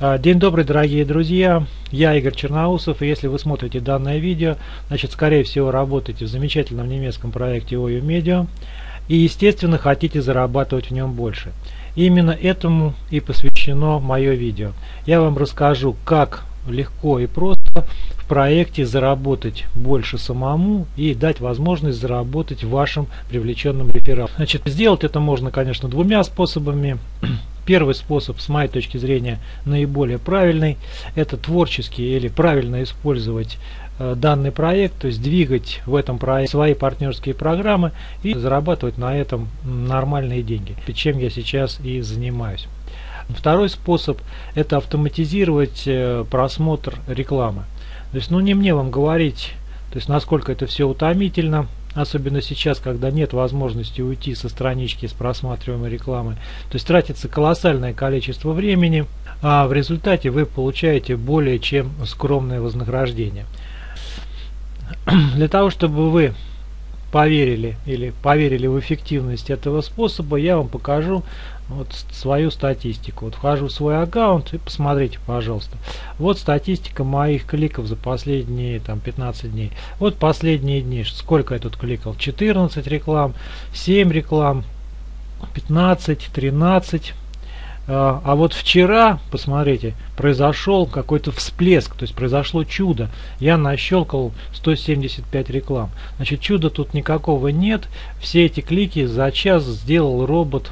А, день добрый, дорогие друзья! Я Игорь Черноусов, и если вы смотрите данное видео, значит, скорее всего, работаете в замечательном немецком проекте OU Media и, естественно, хотите зарабатывать в нем больше. Именно этому и посвящено мое видео. Я вам расскажу, как легко и просто в проекте заработать больше самому и дать возможность заработать вашим привлеченным рефералам. Значит, сделать это можно, конечно, двумя способами. Первый способ, с моей точки зрения, наиболее правильный, это творчески или правильно использовать э, данный проект, то есть двигать в этом проекте свои партнерские программы и зарабатывать на этом нормальные деньги, чем я сейчас и занимаюсь. Второй способ – это автоматизировать э, просмотр рекламы. То есть, ну не мне вам говорить, то есть насколько это все утомительно, особенно сейчас, когда нет возможности уйти со странички с просматриваемой рекламы. То есть тратится колоссальное количество времени, а в результате вы получаете более чем скромное вознаграждение. Для того, чтобы вы поверили или поверили в эффективность этого способа, я вам покажу вот свою статистику. Вот вхожу в свой аккаунт и посмотрите, пожалуйста. Вот статистика моих кликов за последние там 15 дней. Вот последние дни. Сколько я тут кликал? 14 реклам, 7 реклам, 15, 13. А, а вот вчера, посмотрите, произошел какой-то всплеск, то есть произошло чудо. Я нащелкал 175 реклам. Значит, чуда тут никакого нет. Все эти клики за час сделал робот.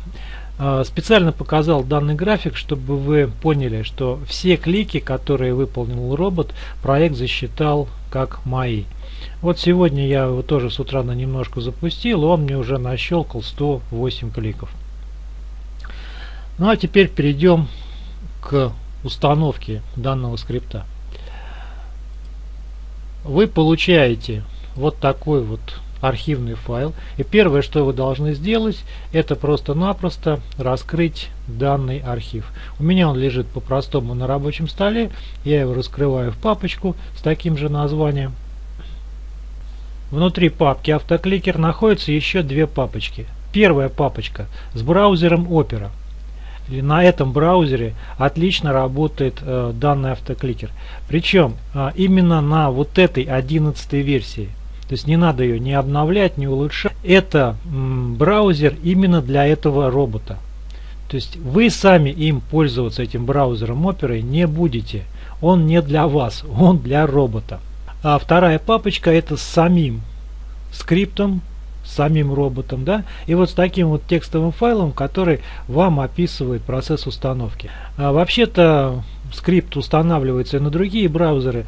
А, специально показал данный график, чтобы вы поняли, что все клики, которые выполнил робот, проект засчитал как мои. Вот сегодня я его тоже с утра на немножко запустил, он мне уже нащелкал 108 кликов. Ну а теперь перейдем к установке данного скрипта. Вы получаете вот такой вот архивный файл. И первое, что вы должны сделать, это просто-напросто раскрыть данный архив. У меня он лежит по-простому на рабочем столе. Я его раскрываю в папочку с таким же названием. Внутри папки автокликер находятся еще две папочки. Первая папочка с браузером Opera на этом браузере отлично работает э, данный автокликер. Причем э, именно на вот этой 11 версии. То есть не надо ее не обновлять, не улучшать. Это м, браузер именно для этого робота. То есть вы сами им пользоваться этим браузером Opera не будете. Он не для вас, он для робота. А вторая папочка это с самим скриптом самим роботом, да, и вот с таким вот текстовым файлом, который вам описывает процесс установки. А Вообще-то скрипт устанавливается и на другие браузеры,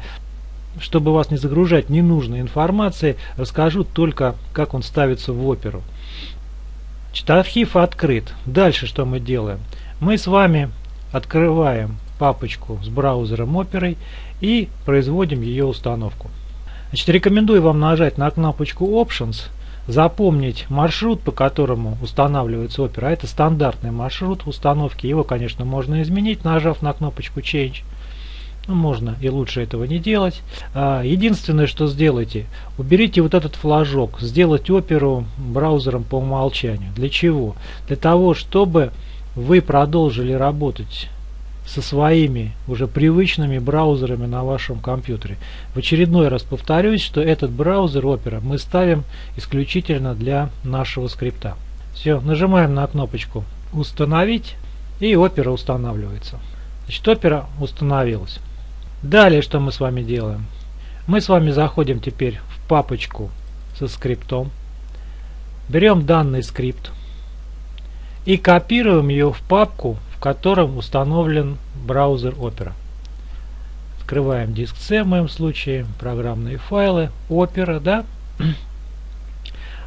чтобы вас не загружать ненужной информацией, расскажу только, как он ставится в оперу. Архив открыт. Дальше что мы делаем? Мы с вами открываем папочку с браузером оперой и производим ее установку. Значит, рекомендую вам нажать на кнопочку Options – запомнить маршрут, по которому устанавливается опера. А это стандартный маршрут установки. Его, конечно, можно изменить, нажав на кнопочку Change. Ну, можно и лучше этого не делать. А, единственное, что сделайте, уберите вот этот флажок, сделать оперу браузером по умолчанию. Для чего? Для того, чтобы вы продолжили работать со своими уже привычными браузерами на вашем компьютере. В очередной раз повторюсь, что этот браузер Opera мы ставим исключительно для нашего скрипта. Все, нажимаем на кнопочку «Установить» и Opera устанавливается. Значит, Opera установилась. Далее что мы с вами делаем? Мы с вами заходим теперь в папочку со скриптом, берем данный скрипт и копируем ее в папку в котором установлен браузер Opera. Открываем диск C в моем случае, программные файлы, Opera, да.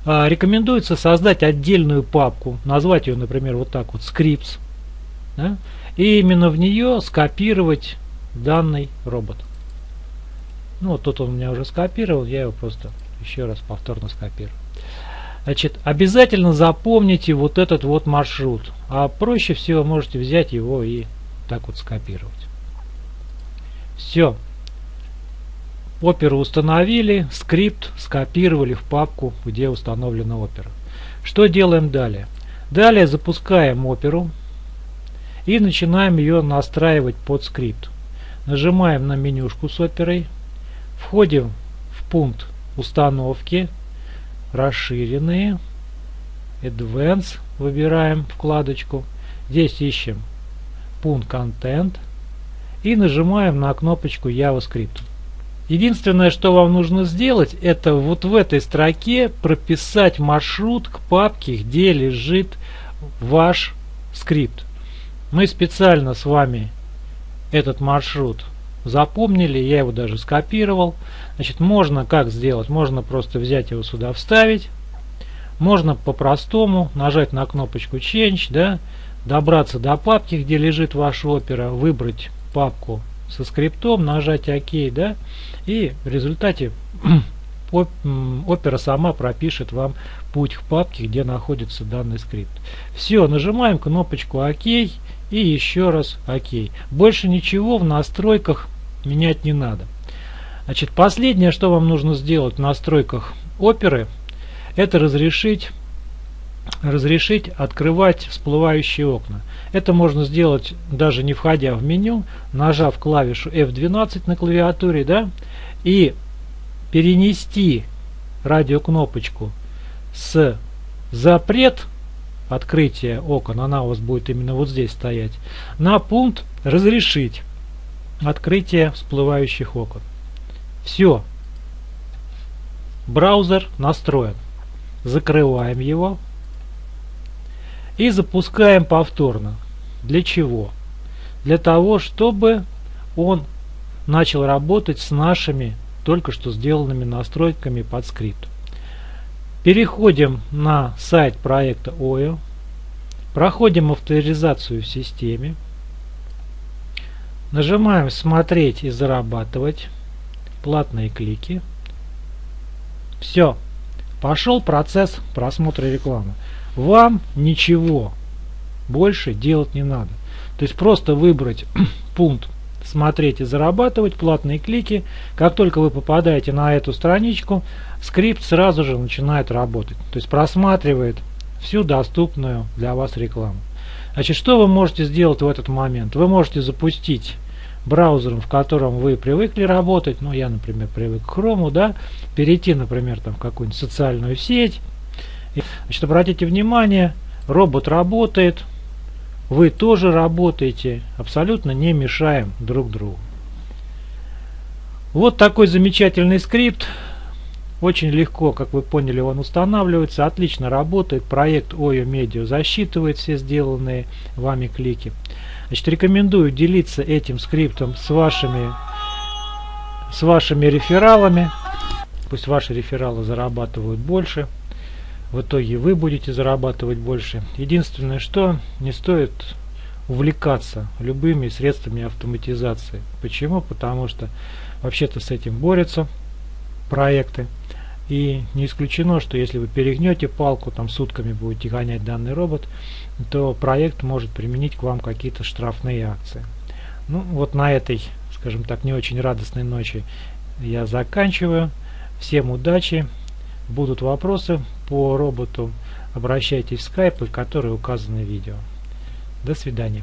А, рекомендуется создать отдельную папку, назвать ее, например, вот так вот, scripts, да, и именно в нее скопировать данный робот. Ну, вот тут он у меня уже скопировал, я его просто еще раз повторно скопирую. Значит, обязательно запомните вот этот вот маршрут. А проще всего можете взять его и так вот скопировать. Все. Оперу установили, скрипт скопировали в папку, где установлена опера. Что делаем далее? Далее запускаем оперу и начинаем ее настраивать под скрипт. Нажимаем на менюшку с оперой, входим в пункт установки, расширенные, Advanced, выбираем вкладочку, здесь ищем пункт Content и нажимаем на кнопочку JavaScript. Единственное, что вам нужно сделать, это вот в этой строке прописать маршрут к папке, где лежит ваш скрипт. Мы специально с вами этот маршрут запомнили, я его даже скопировал. Значит, можно как сделать? Можно просто взять его сюда вставить. Можно по-простому нажать на кнопочку Change, да, добраться до папки, где лежит ваша опера, выбрать папку со скриптом, нажать ОК, да, и в результате опера сама пропишет вам путь к папке, где находится данный скрипт. Все, нажимаем кнопочку ОК и еще раз ОК. Больше ничего в настройках менять не надо. Значит, последнее, что вам нужно сделать в настройках оперы, это разрешить разрешить открывать всплывающие окна. Это можно сделать даже не входя в меню, нажав клавишу F12 на клавиатуре, да, и перенести радиокнопочку с запрет открытия окон, она у вас будет именно вот здесь стоять, на пункт разрешить открытие всплывающих окон. Все. Браузер настроен. Закрываем его и запускаем повторно. Для чего? Для того, чтобы он начал работать с нашими только что сделанными настройками под скрипт. Переходим на сайт проекта OYO, проходим авторизацию в системе, нажимаем «Смотреть и зарабатывать», платные клики. Все, пошел процесс просмотра рекламы вам ничего больше делать не надо. То есть просто выбрать пункт смотреть и зарабатывать, платные клики. Как только вы попадаете на эту страничку, скрипт сразу же начинает работать. То есть просматривает всю доступную для вас рекламу. Значит, что вы можете сделать в этот момент? Вы можете запустить браузером, в котором вы привыкли работать, ну я, например, привык к Chrome, да, перейти, например, там в какую-нибудь социальную сеть, Значит, обратите внимание, робот работает, вы тоже работаете, абсолютно не мешаем друг другу. Вот такой замечательный скрипт. Очень легко, как вы поняли, он устанавливается, отлично работает. Проект OYO Media засчитывает все сделанные вами клики. Значит, рекомендую делиться этим скриптом с вашими, с вашими рефералами. Пусть ваши рефералы зарабатывают больше в итоге вы будете зарабатывать больше. Единственное, что не стоит увлекаться любыми средствами автоматизации. Почему? Потому что вообще-то с этим борются проекты. И не исключено, что если вы перегнете палку, там сутками будете гонять данный робот, то проект может применить к вам какие-то штрафные акции. Ну вот на этой, скажем так, не очень радостной ночи я заканчиваю. Всем удачи! Будут вопросы по роботу, обращайтесь в скайпы, которые указаны в видео. До свидания.